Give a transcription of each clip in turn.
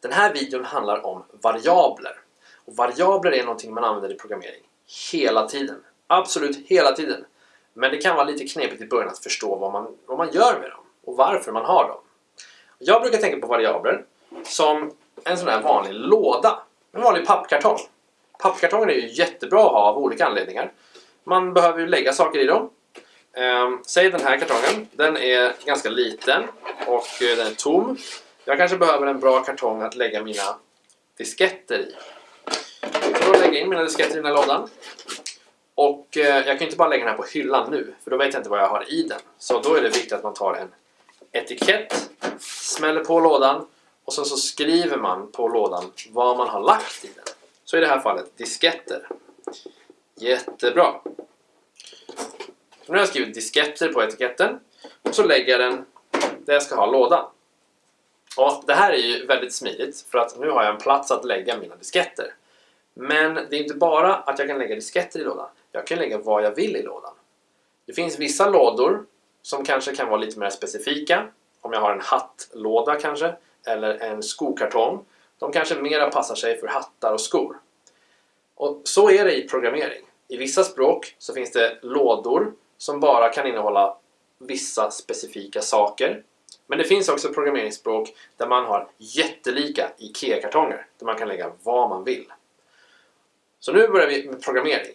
Den här videon handlar om variabler. Och variabler är någonting man använder i programmering hela tiden. Absolut hela tiden. Men det kan vara lite knepigt i början att förstå vad man, vad man gör med dem och varför man har dem. Jag brukar tänka på variabler som en sån här vanlig låda. En vanlig pappkartong. Pappkartonger är ju jättebra att ha av olika anledningar. Man behöver ju lägga saker i dem. Ehm, säg den här kartongen. Den är ganska liten och eh, den är tom. Jag kanske behöver en bra kartong att lägga mina disketter i. Så då lägger jag in mina disketter i den här lådan. Och eh, jag kan inte bara lägga den här på hyllan nu, för då vet jag inte vad jag har i den. Så då är det viktigt att man tar en etikett, smäller på lådan och sen så skriver man på lådan vad man har lagt i den. Så i det här fallet disketter. Jättebra! Nu har jag skrivit disketter på etiketten och så lägger jag den där jag ska ha lådan. Och det här är ju väldigt smidigt för att nu har jag en plats att lägga mina disketter. Men det är inte bara att jag kan lägga disketter i lådan. Jag kan lägga vad jag vill i lådan. Det finns vissa lådor som kanske kan vara lite mer specifika. Om jag har en hattlåda kanske, eller en skokartong. De kanske mera passar sig för hattar och skor. Och så är det i programmering. I vissa språk så finns det lådor som bara kan innehålla vissa specifika saker. Men det finns också programmeringsspråk där man har jättelika IKEA-kartonger där man kan lägga vad man vill. Så nu börjar vi med programmering.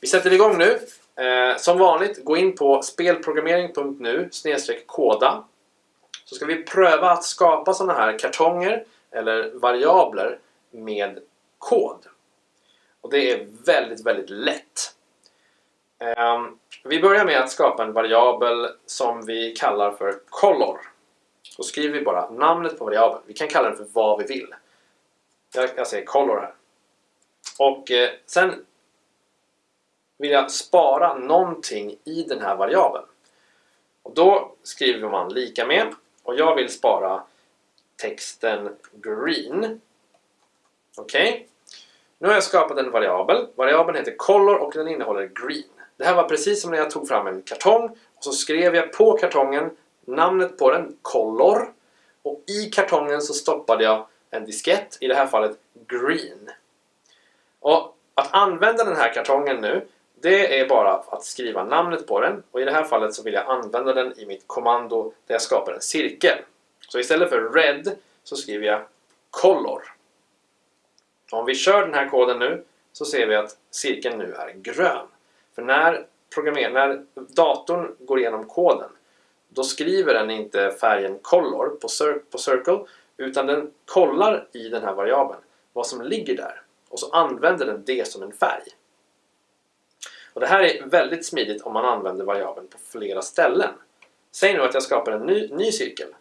Vi sätter igång nu. Eh, som vanligt, gå in på spelprogrammering.nu koda. Så ska vi pröva att skapa sådana här kartonger eller variabler med kod. Och det är väldigt, väldigt lätt. Eh, vi börjar med att skapa en variabel som vi kallar för color. Då skriver vi bara namnet på variabeln. Vi kan kalla den för vad vi vill. Jag, jag säger color här. Och eh, sen vill jag spara någonting i den här variabeln. Och då skriver man lika med och jag vill spara texten green. Okej? Okay. Nu har jag skapat en variabel. Variabeln heter color och den innehåller green. Det här var precis som när jag tog fram en kartong och så skrev jag på kartongen namnet på den, color. Och i kartongen så stoppade jag en diskett, i det här fallet green. Och att använda den här kartongen nu det är bara att skriva namnet på den och i det här fallet så vill jag använda den i mitt kommando där jag skapar en cirkel. Så istället för red så skriver jag color. Om vi kör den här koden nu så ser vi att cirkeln nu är grön. För när, när datorn går igenom koden då skriver den inte färgen color på, cir på circle utan den kollar i den här variabeln vad som ligger där och så använder den det som en färg. Och det här är väldigt smidigt om man använder variabeln på flera ställen. Säg nu att jag skapar en ny, ny cirkel.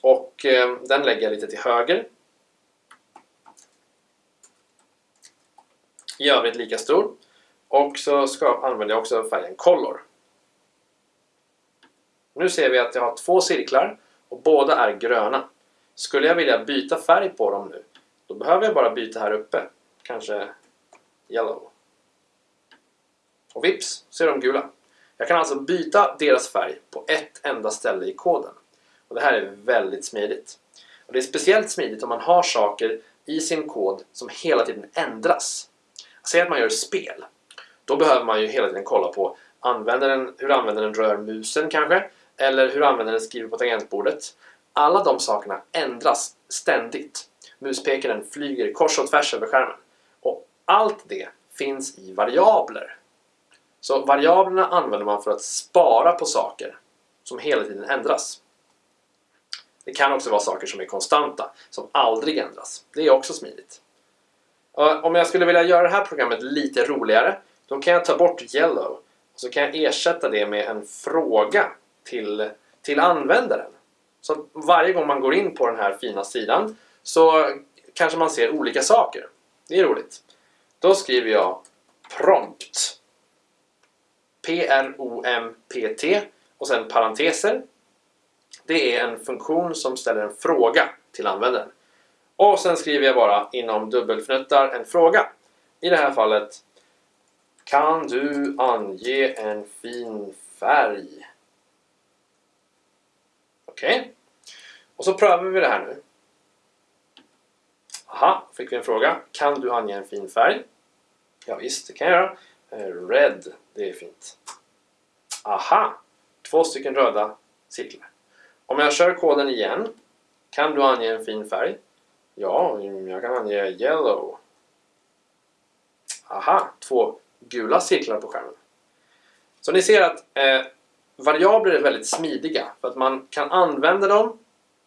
Och eh, den lägger jag lite till höger. I övrigt lika stor. Och så ska, använder jag också färgen Color. Nu ser vi att jag har två cirklar och båda är gröna. Skulle jag vilja byta färg på dem nu, då behöver jag bara byta här uppe kanske yellow. Och vips så är de gula. Jag kan alltså byta deras färg på ett enda ställe i koden. Och det här är väldigt smidigt. Och det är speciellt smidigt om man har saker i sin kod som hela tiden ändras. Säg att man gör spel. Då behöver man ju hela tiden kolla på användaren, hur användaren rör musen kanske, eller hur användaren skriver på tangentbordet. Alla de sakerna ändras ständigt. Muspekaren flyger kors och tvärs över skärmen. Och Allt det finns i variabler. Så variablerna använder man för att spara på saker som hela tiden ändras. Det kan också vara saker som är konstanta, som aldrig ändras. Det är också smidigt. Om jag skulle vilja göra det här programmet lite roligare, då kan jag ta bort yellow och så kan jag ersätta det med en fråga till, till användaren. Så varje gång man går in på den här fina sidan så kanske man ser olika saker. Det är roligt. Då skriver jag prompt. P-R-O-M-P-T och sen parenteser. Det är en funktion som ställer en fråga till användaren. Och sen skriver jag bara inom dubbelfnuttar en fråga. I det här fallet kan du ange en fin färg? Okej. Okay. Och så prövar vi det här nu. Aha, fick vi en fråga. Kan du ange en fin färg? Ja, visst, det kan jag göra. Eh, red, det är fint. Aha! Två stycken röda cirklar. Om jag kör koden igen. Kan du ange en fin färg? Ja, jag kan ange yellow. Aha, två gula cirklar på skärmen. Så ni ser att eh, variabler är väldigt smidiga för att man kan använda dem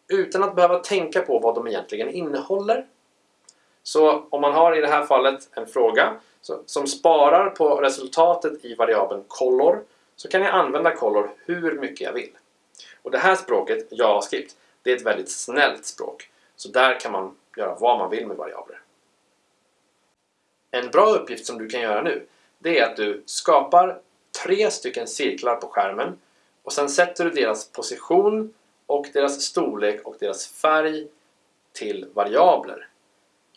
utan att behöva tänka på vad de egentligen innehåller. Så om man har i det här fallet en fråga som sparar på resultatet i variabeln color så kan jag använda color hur mycket jag vill. Och det här språket, JavaScript, det är ett väldigt snällt språk. Så där kan man göra vad man vill med variabler. En bra uppgift som du kan göra nu, det är att du skapar tre stycken cirklar på skärmen och sen sätter du deras position och deras storlek och deras färg till variabler.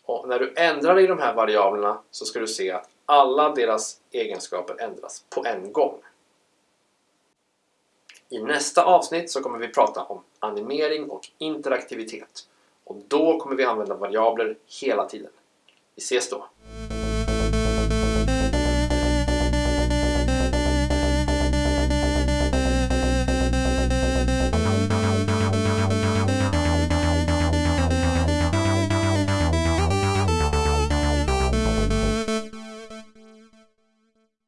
Och när du ändrar i de här variablerna så ska du se att alla deras egenskaper ändras på en gång. I nästa avsnitt så kommer vi prata om animering och interaktivitet. Och då kommer vi använda variabler hela tiden. Vi ses då!